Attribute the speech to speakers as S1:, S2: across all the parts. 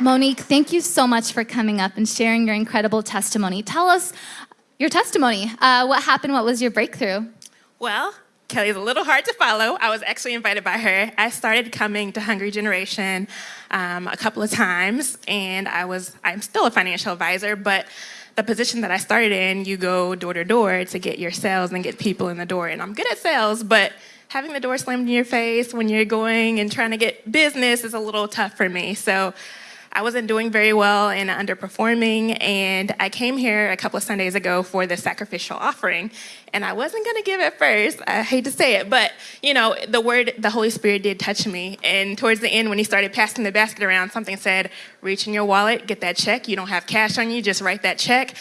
S1: Monique, thank you so much for coming up and sharing your incredible testimony. Tell us your testimony. Uh, what happened? What was your breakthrough?
S2: Well, Kelly's a little hard to follow. I was actually invited by her. I started coming to Hungry Generation um, a couple of times, and I was I'm still a financial advisor, but the position that I started in, you go door to door to get your sales and get people in the door. And I'm good at sales, but having the door slammed in your face when you're going and trying to get business is a little tough for me. So I wasn't doing very well and underperforming, and I came here a couple of Sundays ago for the sacrificial offering, and I wasn't gonna give it first. I hate to say it, but you know, the word, the Holy Spirit did touch me, and towards the end, when he started passing the basket around, something said, "Reach in your wallet, get that check. You don't have cash on you, just write that check."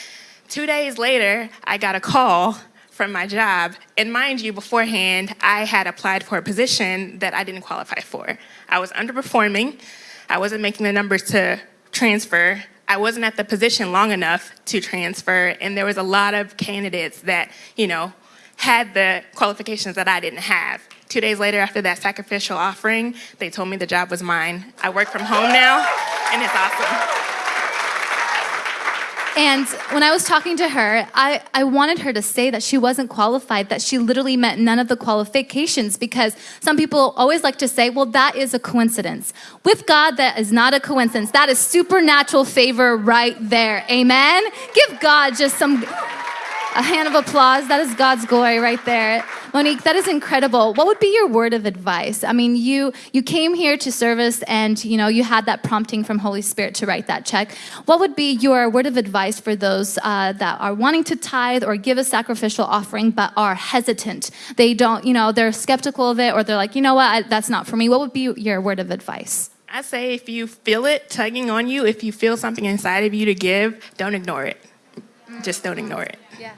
S2: Two days later, I got a call from my job. And mind you, beforehand, I had applied for a position that I didn't qualify for. I was underperforming. I wasn't making the numbers to transfer. I wasn't at the position long enough to transfer, and there was a lot of candidates that, you know, had the qualifications that I didn't have. Two days later, after that sacrificial offering, they told me the job was mine. I work from home now, and it's awesome.
S1: And when I was talking to her, I, I wanted her to say that she wasn't qualified, that she literally met none of the qualifications because some people always like to say, well, that is a coincidence. With God, that is not a coincidence. That is supernatural favor right there. Amen? Give God just some a hand of applause. That is God's glory right there. Monique, that is incredible. What would be your word of advice? I mean, you you came here to service and you know you had that prompting from Holy Spirit to write that check. What would be your word of advice for those uh, that are wanting to tithe or give a sacrificial offering but are hesitant? They don't, you know, they're skeptical of it or they're like, you know what, I, that's not for me. What would be your word of advice?
S2: I say if you feel it tugging on you, if you feel something inside of you to give, don't ignore it. Just don't ignore it.
S1: Yeah.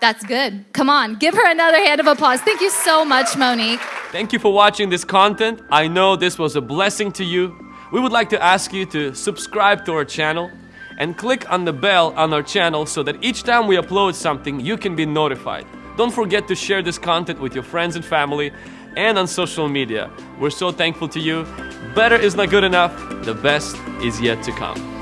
S1: That's good. Come on, give her another hand of applause. Thank you so much, Monique.
S3: Thank you for watching this content. I know this was a blessing to you. We would like to ask you to subscribe to our channel and click on the bell on our channel so that each time we upload something, you can be notified. Don't forget to share this content with your friends and family and on social media. We're so thankful to you. Better is not good enough. The best is yet to come.